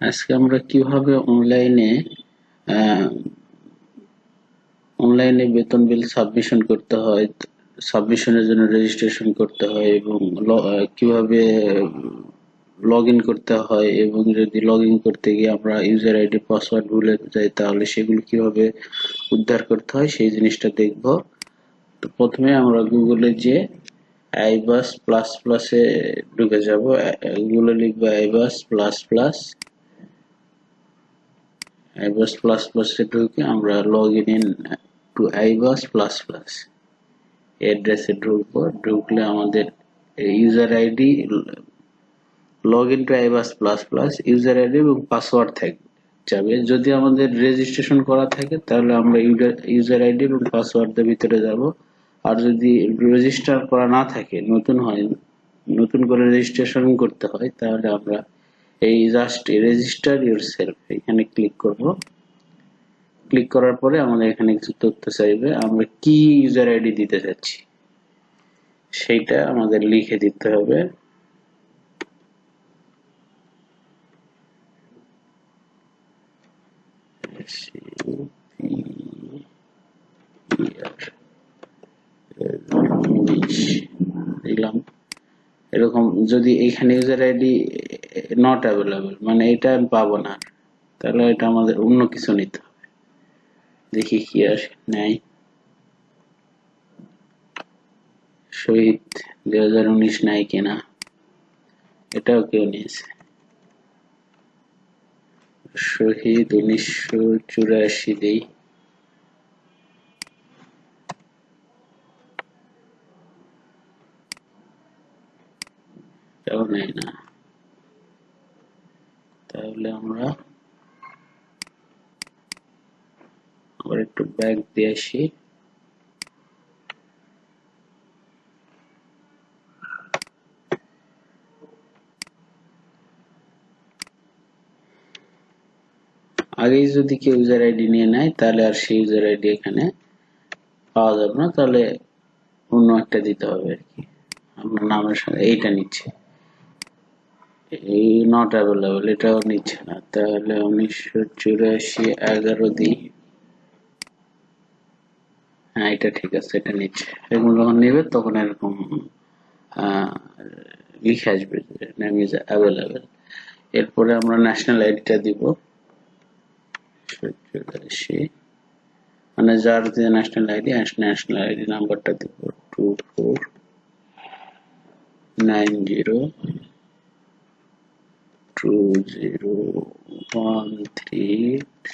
আজকে আমরা কীভাবে অনলাইনে অনলাইনে বেতন বিল সাবমিশন করতে হয় সাবমিশনের জন্য রেজিস্ট্রেশন করতে হয় এবং কীভাবে লগ ইন করতে হয় এবং যদি লগ ইন করতে গিয়ে আমরা ইউজার আইডি পাসওয়ার্ড ভুলে যাই তাহলে সেগুলো কীভাবে উদ্ধার করতে হয় সেই জিনিসটা দেখব। তো প্রথমে আমরা গুগলে যে আইবাস প্লাস প্লাসে ঢুকে যাব। গুগলে লিখব iBAS plus plus. IBAS plus প্লাসে ঢুকে আমরা log in to iBAS plus plus অ্যাড্রেসে ঢুকবো, ঢুকলে আমাদের user ID log in to iBAS plus plus user ID এবং পাসওয়ার্ড থাকবে। যাবে, যদি আমাদের রেজিস্ট্রেশন করা থাকে, তাহলে আমরা ইউজার আইডি এবং পাসওয়ার্ডের ভিতরে যাব। আর যদি রেজিস্টার করা না থাকে, নতুন হয়, নতুন করে রেজিস্ট্রেশন করতে হয়, তাহলে আমরা এই জাস্ট রেজিস্টার ইউর সেলফ এখানে ক্লিক করব। ক্লিক করার পরে আমাদের এখানে কিছু তথ্য চাইবে। আমরা কি ইউজার আইডি দিতে চাচ্ছি? সেইটা আমাদের লিখে দিতে হবে। দিলাম। এরকম যদি এখানে ইউজার আইডি নট অ্যাভেলেবল মানে এটা আমি পাবো না। তাহলে এটা আমাদের অন্য কিছু নিতে হবে। দেখি কি আসে, নাই। শহীদ দুই হাজার উনিশ নাই কিনা? এটাও কেউ নিয়েছে। শহীদ উনিশশো চুরাশি দেই এটাও নেয় না তাহলে আমরা একটু ব্যাক দিয়ে আসি। আগেই যদি কেউ ইউজার আইডি নিয়ে নেয়, তাহলে আর সেই ইউজার আইডি এখানে পাওয়া যাবে না। তাহলে অন্য একটা দিতে হবে আর কি। আপনার নামের সঙ্গে এইটা নিচ্ছে। এই নট অ্যাভেলেবল এটাও নিচ্ছে না। তাহলে উনিশশো চুরাশি এগারো দিই হ্যাঁ এটা ঠিক আছে, এটা নিচ্ছে এরকম যখন নেবে, তখন এরকম লিখে আসবে নেম ইজ অ্যাভেলেবেল এরপরে আমরা ন্যাশনাল আইডিটা দিব। মানে যার যে ন্যাশনাল আইডি ন্যাশনাল আইডি নাম্বারটা দিব two four nine zero two zero one three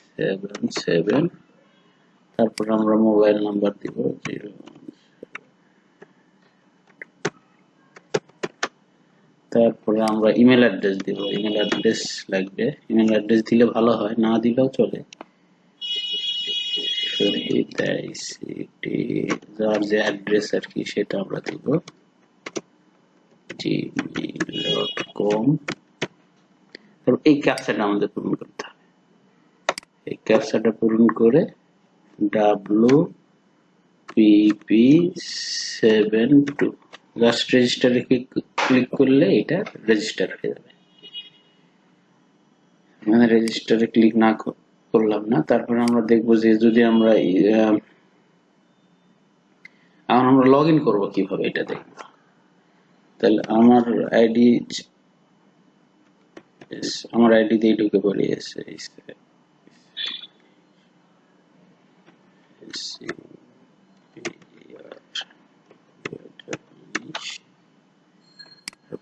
seven seven তারপর আমরা মোবাইল নাম্বার দিব, জিরো তারপরে আমরা ইমেল অ্যাড্রেস দিব ইমেল অ্যাড্রেস লাগবে। ইমেল অ্যাড্রেস দিলে ভালো হয়, না দিলেও চলে। যার যে অ্যাড্রেস আর কি সেটা আমরা দিব। জিমেইল ডট কম এই ক্যাপচাটা আমাদের পূরণ করতে হবে। এই ক্যাপচাটা পূরণ করে W P P seven two just রেজিস্টারে ক্লিক করলে এটা রেজিস্টার হয়ে যাবে। মানে রেজিস্টারে ক্লিক না করলাম না। তারপরে আমরা দেখব যে যদি আমরা এখন আমরা লগ ইন করব কীভাবে এটা দেখব। তাহলে আমার আইডি আমার আইডি দিয়ে ঢুকে পড়ি এসে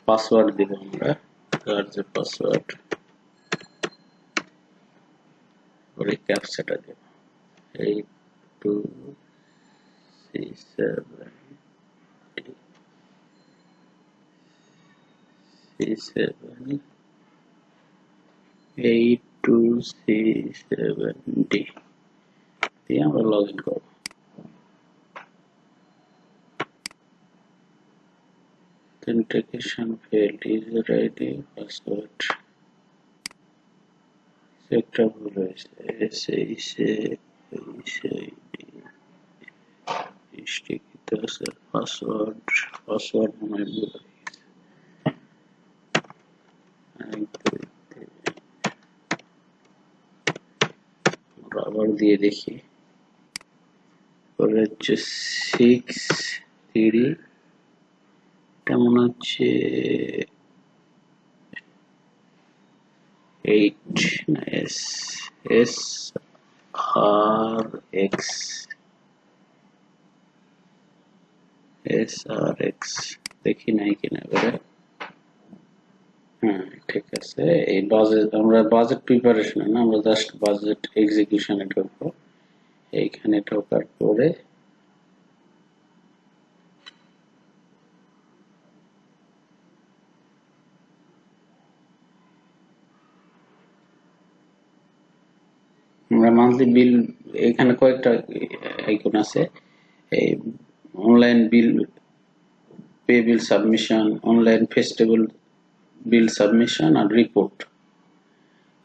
পাসওয়ার্ড দিব আমরা তার যে পাসওয়ার্ড ওই ক্যাপচাটা দেব eight two six seven six seven eight two six seven D দিয়ে আমরা লগ ইন করব authentication failed user id password একটা ভুল হয়েছে এস এইচ এইচ স্টিকিত আছে পাসওয়ার্ড পাসওয়ার্ড মনে হয় ভুল হয়ে গেছে আবার দিয়ে দেখি পরে হচ্ছে সিক্স থ্রি এটা মনে হচ্ছে এইট না S S R X S R X দেখি নাই কিনা এবারে হ্যাঁ ঠিক আছে। এই বাজেট আমরা বাজেট প্রিপারেশন না, আমরা জাস্ট বাজেট এক্সিকিউশনে ঢুকবো। এইখানে ঢোকার পরে আমরা মান্থলি বিল এখানে কয়েকটা আইকন আছে। এই online bill pay bill submission online festival bill submission আর রিপোর্ট।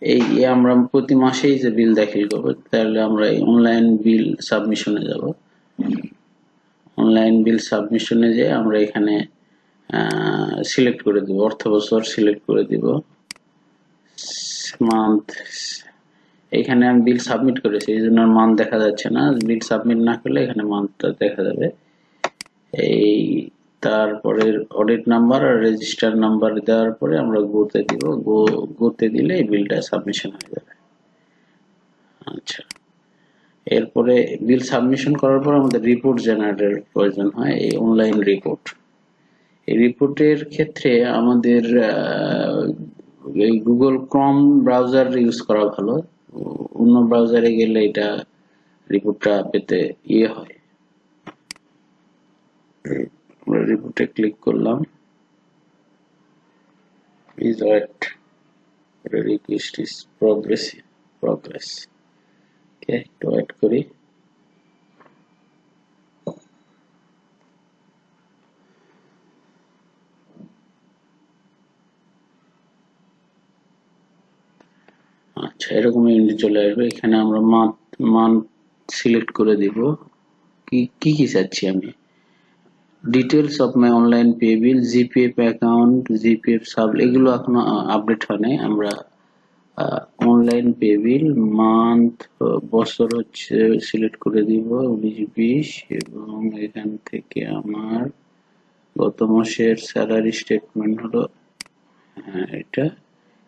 এই আমরা প্রতি মাসেই যে বিল দাখিল করব, তাহলে আমরা এই অনলাইন বিল সাবমিশনে যাব। অনলাইন বিল সাবমিশনে যে আমরা এখানে সিলেক্ট করে দিব, অর্থ বছর সিলেক্ট করে দিব। মান্থ এখানে আমি বিল সাবমিট করেছি, এই জন্য মান্থ দেখা যাচ্ছে না। বিল সাবমিট না করলে এখানে মান্থটা দেখা যাবে। এই তারপরে অডিট নাম্বার আর রেজিস্টার নাম্বার দেওয়ার পরে আমরা গোতে দিব। গো গোতে দিলে এই বিলটা সাবমিশন হয়ে যাবে। আচ্ছা। এরপরে বিল সাবমিশন করার পর আমাদের রিপোর্ট জেনারেটের প্রয়োজন হয়, এই অনলাইন রিপোর্ট এই রিপোর্টের ক্ষেত্রে আমাদের এই গুগল ক্রম ব্রাউজার ইউজ করা ভালো। অন্য ব্রাউজারে গেলে এটা রিপোর্টটা পেতে ইয়ে হয়। আমরা রিপোর্টে ক্লিক করলাম। Please wait request is progress progress okay একটু ওয়েট করি। আচ্ছা এরকম ইউনিট চলে আসবে। এখানে আমরা মান্থ মান্থ সিলেক্ট করে দিব। কি কি চাচ্ছি আমি? Details of my online pay bill GPF account GPF sub এগুলো এখনও আপডেট হয় নাই আমরা অনলাইন পে বিল মান্থ বছর হচ্ছে সিলেক্ট করে দিব উনিশ, বিশ এবং এখান থেকে আমার গত মাসের স্যালারি স্টেটমেন্ট হলো হ্যাঁ এটা।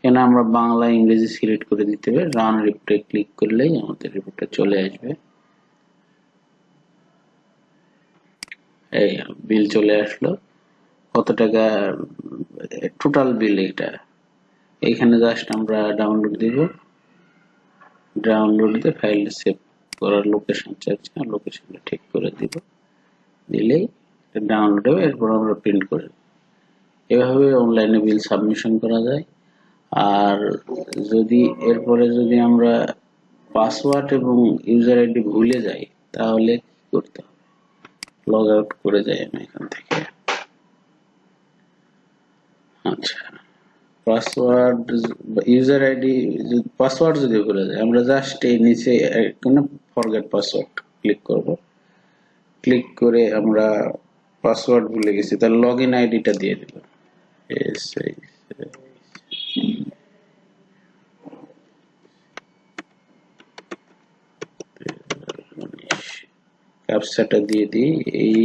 এখানে আমরা বাংলা, ইংরেজি সিলেক্ট করে দিতে হবে। রান রিপোর্টে ক্লিক করলেই আমাদের রিপোর্টটা চলে আসবে। এই বিল চলে আসলো। কত টাকা টোটাল বিল এটা এইখানে জাস্ট আমরা ডাউনলোড দিব। ডাউনলোড দিয়ে ফাইল সেভ করার লোকেশন চাচ্ছি লোকেশনটা ঠিক করে দিব। দিলেই ডাউনলোড হবে, এরপর আমরা প্রিন্ট করে এভাবে অনলাইনে বিল সাবমিশন করা যায়। আর যদি, এরপরে যদি আমরা পাসওয়ার্ড এবং ইউজার আইডি ভুলে যাই, তাহলে কি করতে হবে? লগ আউট করে যাই আমি এখান থেকে। আচ্ছা। পাসওয়ার্ড ইউজার আইডি পাসওয়ার্ড যদি ভুলে যায়, আমরা জাস্ট এই নিচে কোনো ফরগেট পাসওয়ার্ড ক্লিক করব। ক্লিক করে আমরা পাসওয়ার্ড ভুলে গেছি, তাহলে লগ ইন আইডিটা দিয়ে দিলাম। এস ক্যাপচাটা দিয়ে দিই। এই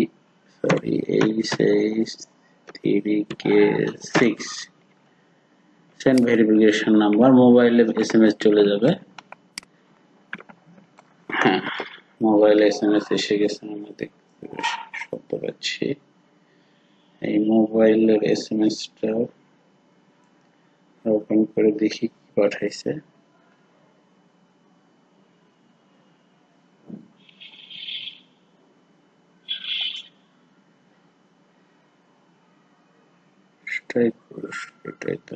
সরি এই six three K six send verification number মোবাইলে এস এম এস চলে যাবে। হ্যাঁ মোবাইলে এস এম এস এসে গেছে, আমরা দেখতে শব্দ পাচ্ছি। এই মোবাইলের এস এম এসটা ওপেন করে দেখি কি পাঠাইছে এটাই পুরুষ এটাই তো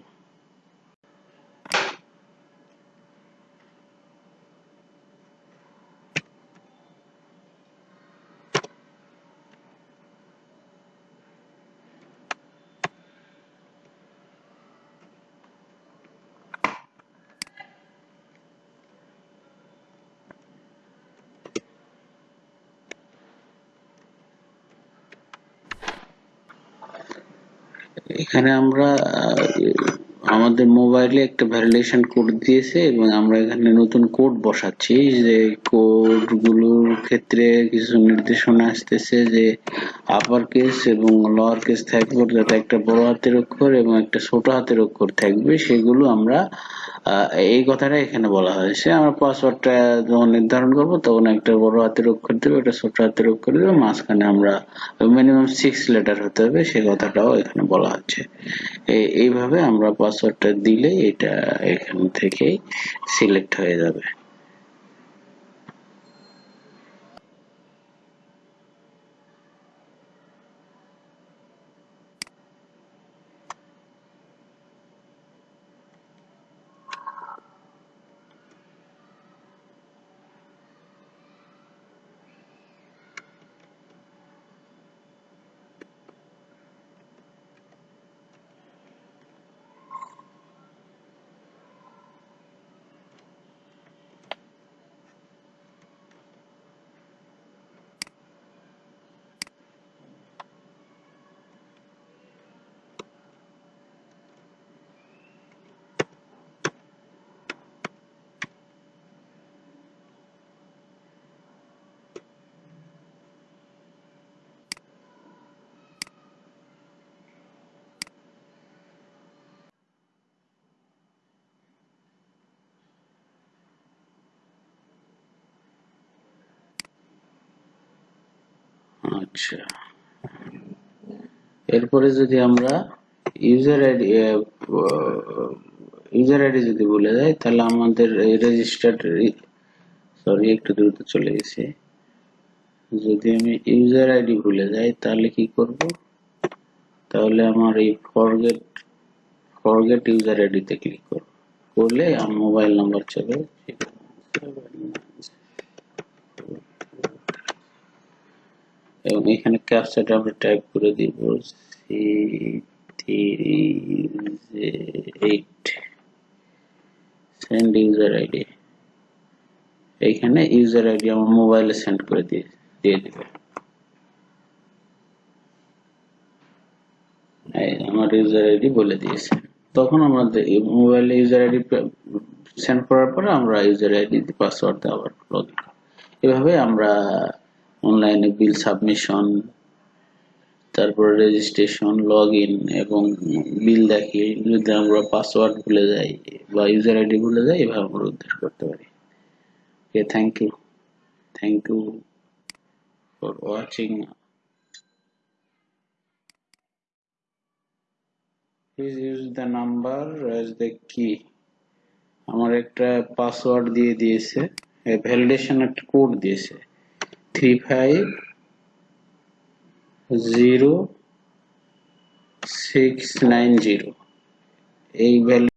এখানে আমরা আমাদের মোবাইলে একটা ভ্যালিডেশন কোড দিয়েছে এবং আমরা এখানে নতুন কোড বসাচ্ছি যে কোডগুলোর ক্ষেত্রে কিছু নির্দেশনা আসতেছে যে আপার কেস এবং লোয়ার কেস থাকবে, যাতে একটা বড় হাতের অক্ষর এবং একটা ছোট হাতের অক্ষর থাকবে। সেগুলো আমরা এই কথাটা এখানে বলা হয়েছে আমরা পাসওয়ার্ডটা যখন নির্ধারণ করব, তখন একটা বড় হাতের অক্ষর দেবো, একটা ছোট হাতের অক্ষর দেবো, মাঝখানে আমরা মিনিমাম সিক্স লেটার হতে হবে, সে কথাটাও এখানে বলা হচ্ছে। এইভাবে আমরা পাসওয়ার্ডটা দিলে এটা এখান থেকেই সিলেক্ট হয়ে যাবে। আচ্ছা। এরপরে যদি আমরা ইউজার আইডি ইউজার আইডি যদি ভুলে যাই তাহলে আমাদের রেজিস্টার্ড সরি একটু দ্রুত চলে গেছে। যদি আমি ইউজার আইডি ভুলে যাই, তাহলে কি করব? তাহলে আমার এই ফরগেট ফরগেট ইউজার আইডি তে ক্লিক করব। করলে আমার মোবাইল নাম্বার চলে এবং এখানে ক্যাপচাটা আমরা টাইপ করে দিব সি সেন্ড ইউজার আইডি এইখানে ইউজার আইডি আমার মোবাইলে সেন্ড করে দিয়ে আমার ইউজার আইডি বলে দিয়েছে। তখন আমাদের মোবাইলে ইউজার আইডি সেন্ড করার পরে আমরা ইউজার আইডি পাসওয়ার্ড লগ এভাবে আমরা অনলাইনে বিল সাবমিশন, তারপরে রেজিস্ট্রেশন লগ ইন এবং বিল দেখি যদি আমরা পাসওয়ার্ড ভুলে যাই বা ইউজার আইডি ভুলে যাই, এভাবে আমরা উদ্ধার করতে পারি। Okay thank you thank you for watching please use the number as the key আমার একটা পাসওয়ার্ড দিয়ে দিয়েছে ভ্যালিডেশন একটা কোড দিয়েছে। three five zero six nine zero এই ভ্যালু